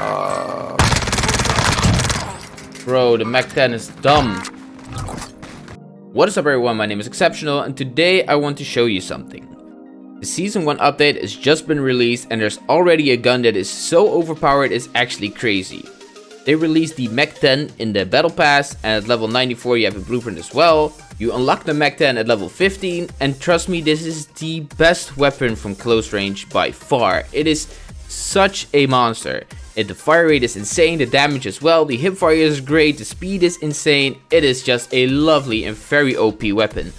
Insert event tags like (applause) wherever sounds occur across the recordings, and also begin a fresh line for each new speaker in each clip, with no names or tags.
Uh,
Bro, the Mac-10 is dumb. What is up everyone, my name is Exceptional and today I want to show you something. The Season 1 update has just been released and there's already a gun that is so overpowered it's actually crazy. They released the Mac-10 in the Battle Pass and at level 94 you have a blueprint as well. You unlock the Mac-10 at level 15 and trust me this is the best weapon from close range by far. It is such a monster. It, the fire rate is insane, the damage as well, the hipfire is great, the speed is insane. It is just a lovely and very OP weapon.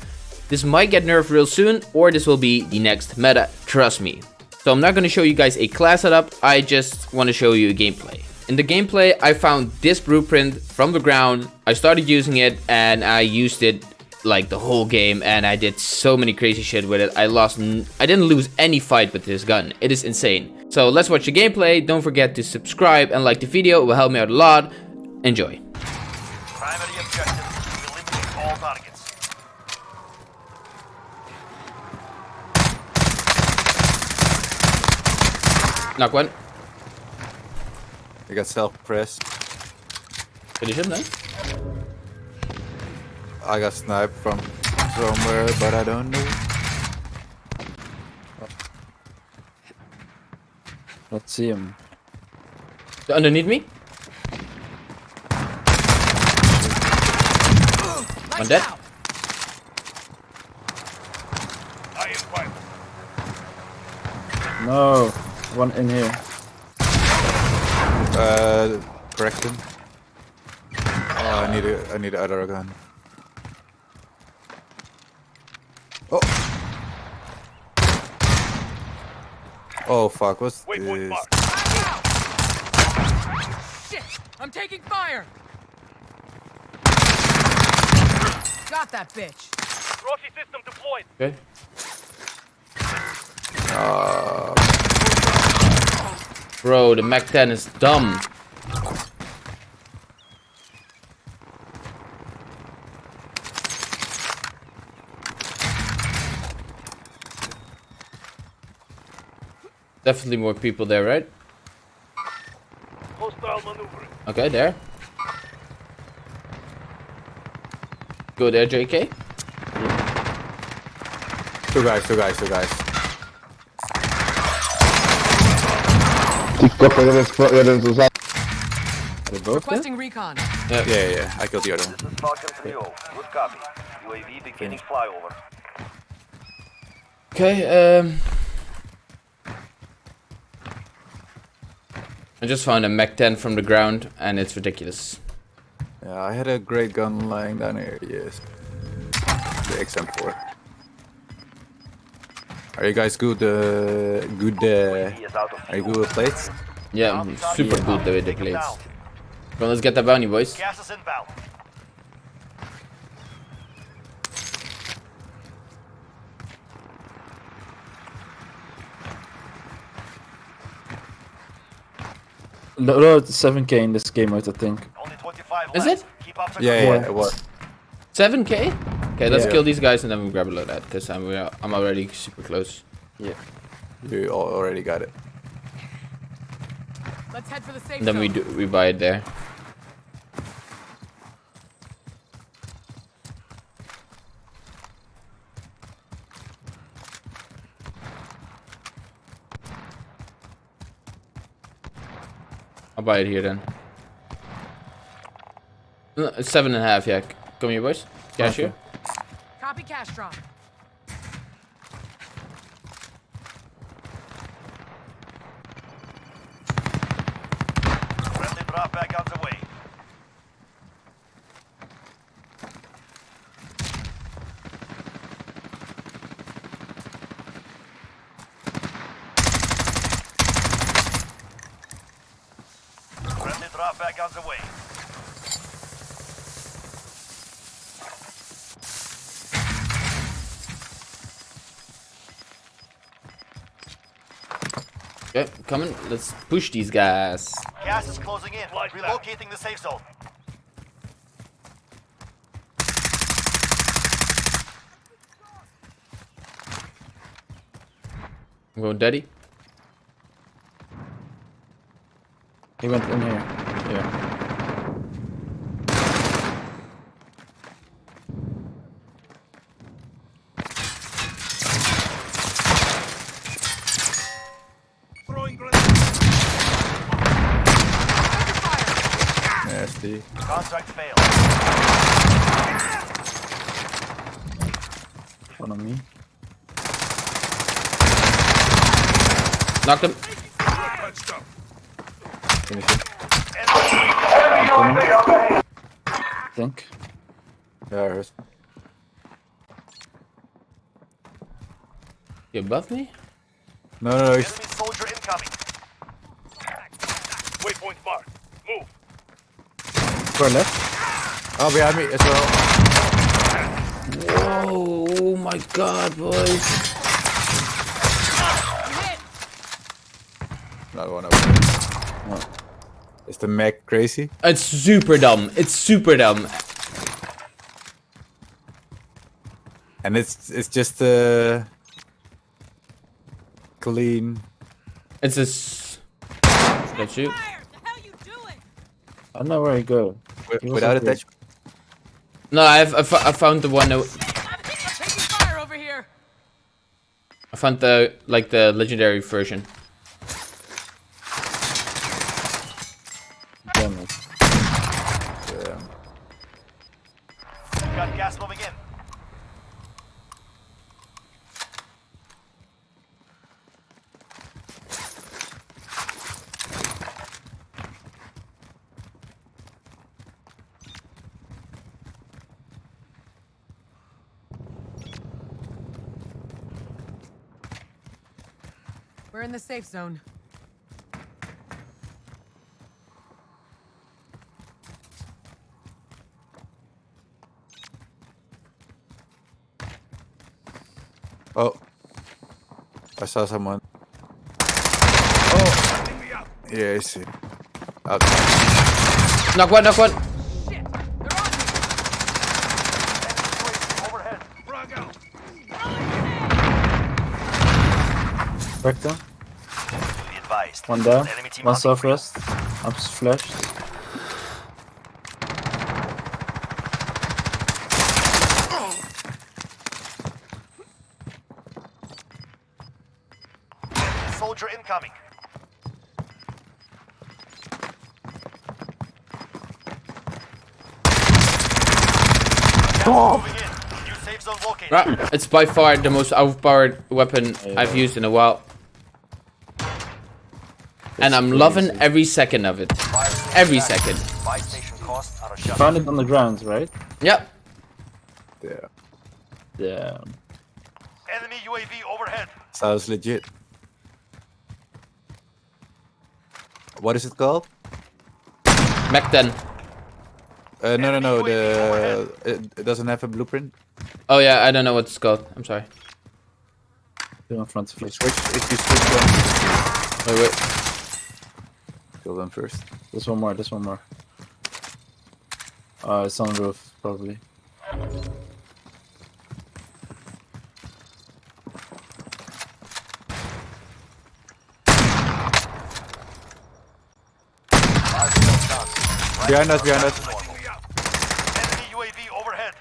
This might get nerfed real soon or this will be the next meta, trust me. So I'm not going to show you guys a class setup, I just want to show you a gameplay. In the gameplay, I found this blueprint from the ground. I started using it and I used it like the whole game and I did so many crazy shit with it. I lost, I didn't lose any fight with this gun. It is insane. So let's watch the gameplay. Don't forget to subscribe and like the video. It will help me out a lot. Enjoy.
Primary objective, eliminate all targets.
Knock one.
I got self-pressed.
Finish him then.
I got sniped from somewhere, but I don't know.
Let's see him.
Underneath me. One dead.
I am fine.
No, one in here.
Uh, correct him. Oh, I need a, I need another gun. Oh. Oh fuck! What's
Waypoint
this?
marked.
Shit! I'm taking fire! Got that bitch.
Trophy system deployed.
Okay.
Uh,
Bro, the Mac-10 is dumb. Definitely more people there, right?
Hostile maneuvering.
Okay, there. Go there, JK.
two guys, two guys, two guys.
Are they both there?
Requesting recon.
Yeah, yeah, yeah. I killed the other one.
This is Falcon 3 Good copy. UAV beginning flyover.
Okay, um... I just found a Mac-10 from the ground, and it's ridiculous.
Yeah, I had a great gun lying down here. Yes, the XM4. Are you guys good? Uh, good? Uh,
UAV is out of
are you good with plates?
Yeah, I'm super good with the plates.
down.
Come on, let's get that bounty, boys.
No, no, it's 7k in this game mode, I think.
Only 25
Is it?
Keep up the
Yeah, yeah.
work.
What?
7k? Okay, let's
Yeah.
kill these guys and then we grab a load of that, because I'm, we're- I'm already super close.
Yeah.
You already got it.
Let's head for the safe
And then we do, we buy it there. I'll buy it here then. No, seven and a half, yeah. Come here, boys. Cash here.
Copy cash drop.
Friendly drop back on the way. Friendly drop back on the way.
Okay, coming. Let's push these guys.
Gas is closing in. Relocating the safe zone.
I'm going daddy.
He went in here. Yeah.
Nasty.
Contract failed.
One on me.
Knocked him.
Finish it.
I think.
Yeah, I heard.
You above me?
No, no, no. he's-
Enemy soldier incoming. Waypoint marked. Move.
Far left.
Oh, behind me as well.
Whoa, oh my god, boys.
You hit.
Another one over there. Is the mech crazy?
It's super dumb. It's super dumb.
And it's it's just uh clean.
It's a. S- That's you.
Fire! The hell you doing?
I don't know where he go.
Wi-
He
Without
up here.
attachment.
No, I've I, fo- I found the one. that-
I'm taking fire over here.
I found the like the legendary version.
Damn it.
Yeah.
Got gas moving in.
We're in the safe zone.
Oh. I saw someone. Oh. Yeah, I see. Outside.
Knock one, knock one.
Shit! They're on me!
Overhead.
Back down.
Be advised.
One down.
Enemy team
One
hunting for
southwest. I'm flashed.
Soldier incoming. Oh. Moving in. New safe zone located.
Right, It's by far the most overpowered weapon I've used in a while. And I'm loving every second of it. Every second.
Buy station cost out of shut.
Found it on the ground, right?
Yep.
Yeah.
Yeah.
Enemy UAV overhead.
Sounds legit. What is it called?
Back then.
Uh, no, no, no. The
overhead.
it, it doesn't have a blueprint.
Oh yeah, I don't know what it's called. I'm sorry.
Two in front of
You
you.
switch if you switch.
Wait, wait.
Kill them first.
There's one more, there's one more. Uh, it's on the roof, probably.
Fire sale done.
Behind us, behind us.
Normal. Enemy UAV overhead.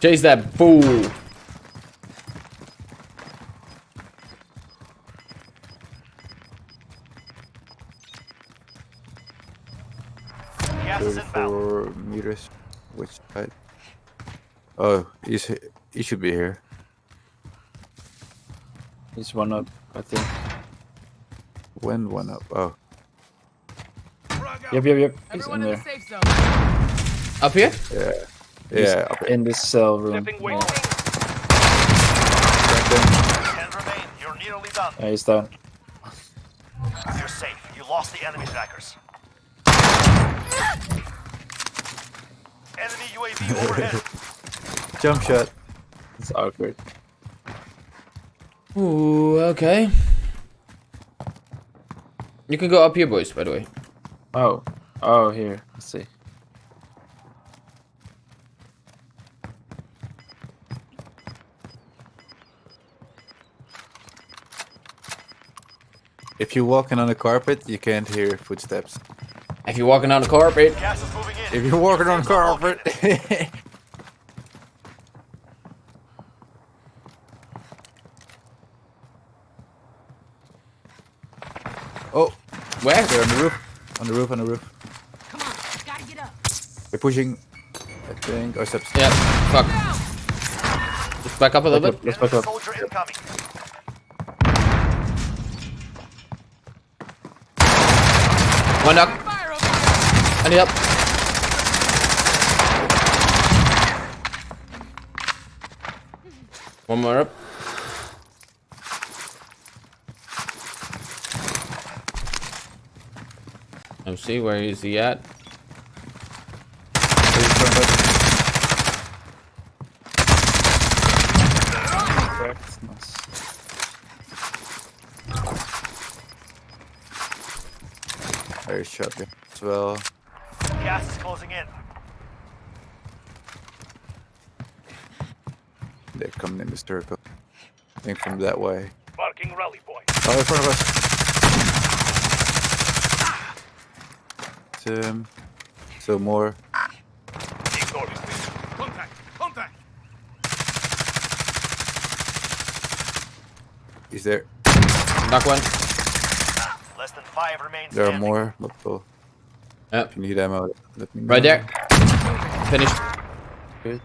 Chase that fool.
34 meters. Which side? Oh, he's he- he should be here.
There's one up, I think.
When one up? Oh,
Yep, yep, yep. He's
Everyone
in
in the
there.
safe.
Up here?
yeah,
He's
yeah. Up
in this cell room.
Stepping
Yeah.
wing.
back then.
Ten remain. You're nearly done.
yeah, he's down.
You're safe. You lost the enemy trackers. Enemy UAV overhead. (laughs)
Jump shot.
It's awkward.
Ooh, okay. You can go up here, boys, by the way.
Oh, oh, here. Let's see.
If you're walking on the carpet, you can't hear footsteps.
If you're walking on the carpet,
Gas is moving in.
If you're walking on the
Safe zone located.
carpet. (laughs) oh,
where?
they're on the roof. On the roof, on the roof.
Come on, gotta get up.
They're pushing. I think. Or oh, steps.
Yeah, fuck. Just back up a little
Back up,
bit.
let's back up.
soldier incoming.
One knock. I need help. One more up. Let's see, where is he at?
There's shotgun as well.
Gas is closing in.
They're coming in the circle. I think from that way.
Marking rally point.
Oh, in front of us. Um, so more.
Ignore this thing. Contact. Contact.
Is there?
Knock one.
Less than five remain
There are
standing.
more. Multiple.
Yep.
If you need ammo, let me know.
Right there. Finished.
Good.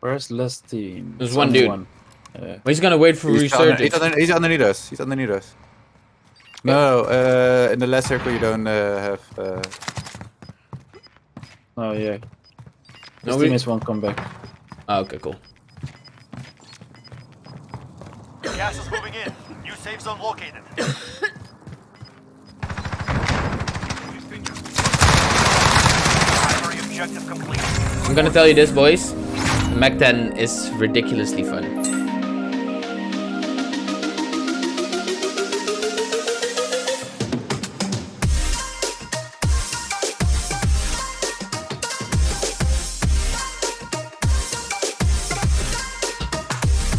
Where's last team?
There's
It's
one dude.
One. Yeah.
Well, he's gonna wait for
He's,
resurgence.
he's, under, he's underneath us. He's underneath us. No, uh, in the last circle you don't uh, have. Uh,
Oh yeah.
No,
This
we-
team is one comeback.
Oh, okay, cool.
Safe zone located. (coughs)
I'm gonna tell you this, boys. Mac 10 is ridiculously fun.